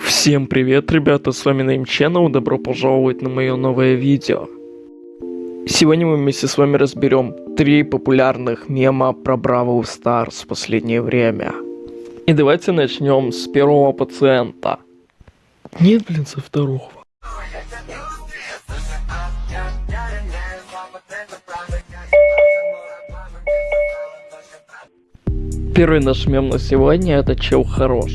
Всем привет, ребята, с вами Name Channel, добро пожаловать на мое новое видео. Сегодня мы вместе с вами разберем три популярных мема про Бравл Старс в последнее время. И давайте начнем с первого пациента. Нет, блин, со второго. Первый наш мем на сегодня это чел хорош.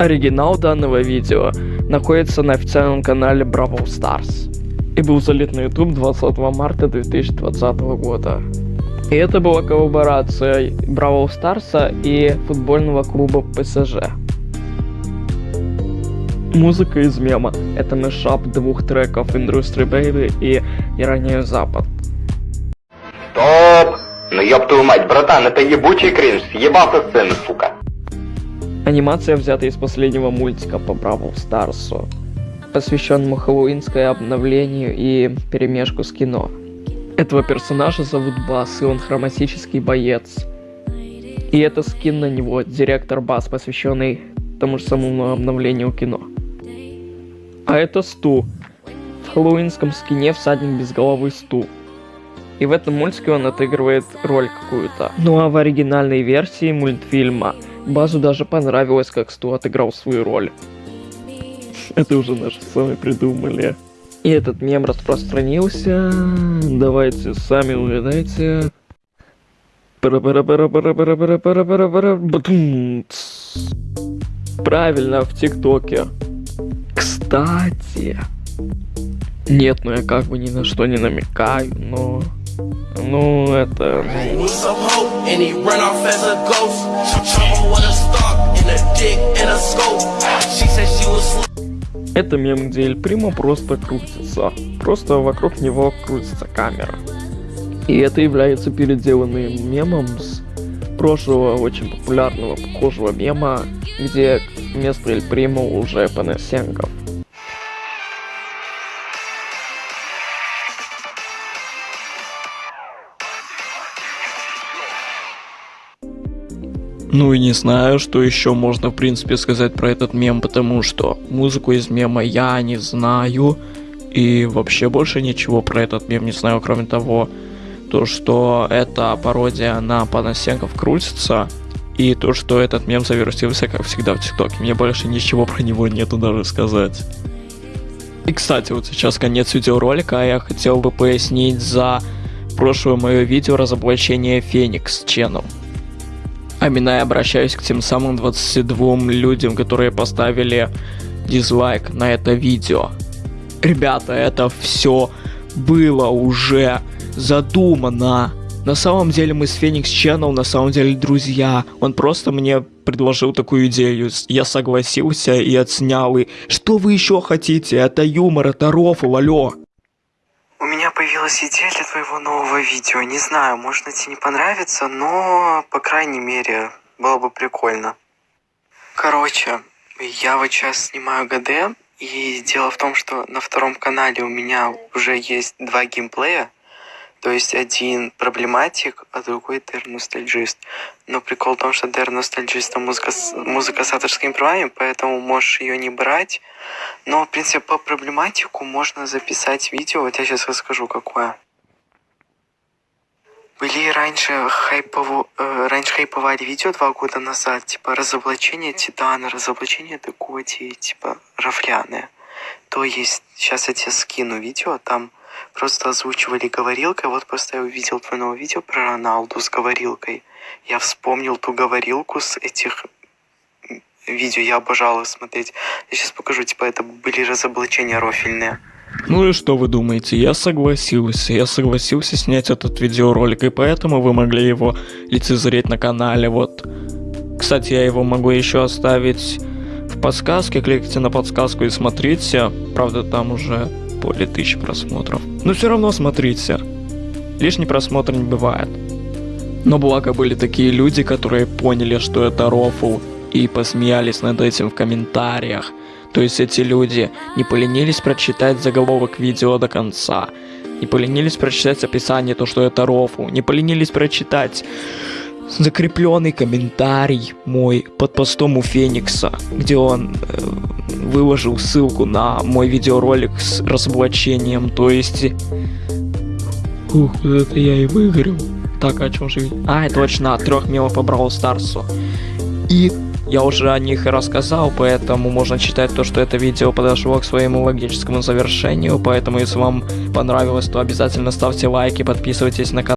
Оригинал данного видео находится на официальном канале Бравл Stars и был залит на YouTube 20 марта 2020 года. И это была коллаборация Бравл Старса и футбольного клуба ПСЖ. Музыка из мема — это мешап двух треков Industry Baby и Я Запад. Стоп! Ну ёб твою мать, братан, это ебучий кринж, съебался сцены, сука. Анимация взята из последнего мультика по Бравл Старсу, посвященному хэллоуинское обновлению и перемешку с кино. Этого персонажа зовут Бас, и он хроматический боец. И это скин на него, директор Бас, посвященный тому же самому обновлению кино. А это Сту. В хэллоуинском скине всадник без головы Сту. И в этом мультике он отыгрывает роль какую-то. Ну а в оригинальной версии мультфильма Базу даже понравилось, как Сту отыграл свою роль. Это уже наши сами придумали. И этот мем распространился. Давайте сами угадайте. Правильно, в ТикТоке. Кстати. Нет, ну я как бы ни на что не намекаю, но... Ну, это... Это мем, где Эль Примо просто крутится. Просто вокруг него крутится камера. И это является переделанным мемом с прошлого очень популярного похожего мема, где вместо Эль Примо уже Панасенков. Ну и не знаю, что еще можно в принципе сказать про этот мем, потому что музыку из мема я не знаю. И вообще больше ничего про этот мем не знаю, кроме того, то что эта пародия на Панасенков крутится. И то, что этот мем завершился, как всегда, в ТикТоке. Мне больше ничего про него нету даже сказать. И, кстати, вот сейчас конец видеоролика, а я хотел бы пояснить за прошлое мое видео разоблачение Феникс Channel. Амина, я обращаюсь к тем самым 22 людям, которые поставили дизлайк на это видео. Ребята, это все было уже задумано. На самом деле мы с Феникс Channel на самом деле друзья. Он просто мне предложил такую идею. Я согласился и отснял. И что вы еще хотите? Это юмор, это рофл, алло. У меня появилась идея для твоего нового видео. Не знаю, может тебе не понравится, но, по крайней мере, было бы прикольно. Короче, я вот сейчас снимаю ГД, и дело в том, что на втором канале у меня уже есть два геймплея. То есть один проблематик, а другой Дэр ностальджист. Но прикол в том, что Дэр ностальджист музыка, музыка с авторскими правами, поэтому можешь ее не брать. Но, в принципе, по проблематику можно записать видео. Вот я сейчас расскажу, какое. Были раньше хайпово, э, раньше хайповали видео два года назад, типа разоблачение Титана, разоблачение Декоти, типа рафляны. То есть, сейчас я тебе скину видео, там просто озвучивали говорилкой. Вот просто я увидел твое новое видео про Роналду с говорилкой. Я вспомнил ту говорилку с этих видео, я обожал их смотреть. Я сейчас покажу, типа это были разоблачения рофильные. Ну и что вы думаете? Я согласился. Я согласился снять этот видеоролик, и поэтому вы могли его лицезреть на канале. Вот. Кстати, я его могу еще оставить в подсказке. Кликайте на подсказку и смотрите. Правда, там уже более тысячи просмотров. Но все равно смотрите. Лишний просмотр не бывает. Но благо были такие люди, которые поняли, что это рофл, и посмеялись над этим в комментариях. То есть эти люди не поленились прочитать заголовок видео до конца, не поленились прочитать описание, то что это рофл, не поленились прочитать закрепленный комментарий мой под постом у Феникса, где он э, выложил ссылку на мой видеоролик с разоблачением, то есть... Ух, это я и выиграл. Так, о чем же... А, точно, от трех мемов по Бравл Старсу. И я уже о них и рассказал, поэтому можно считать то, что это видео подошло к своему логическому завершению, поэтому если вам понравилось, то обязательно ставьте лайки, подписывайтесь на канал.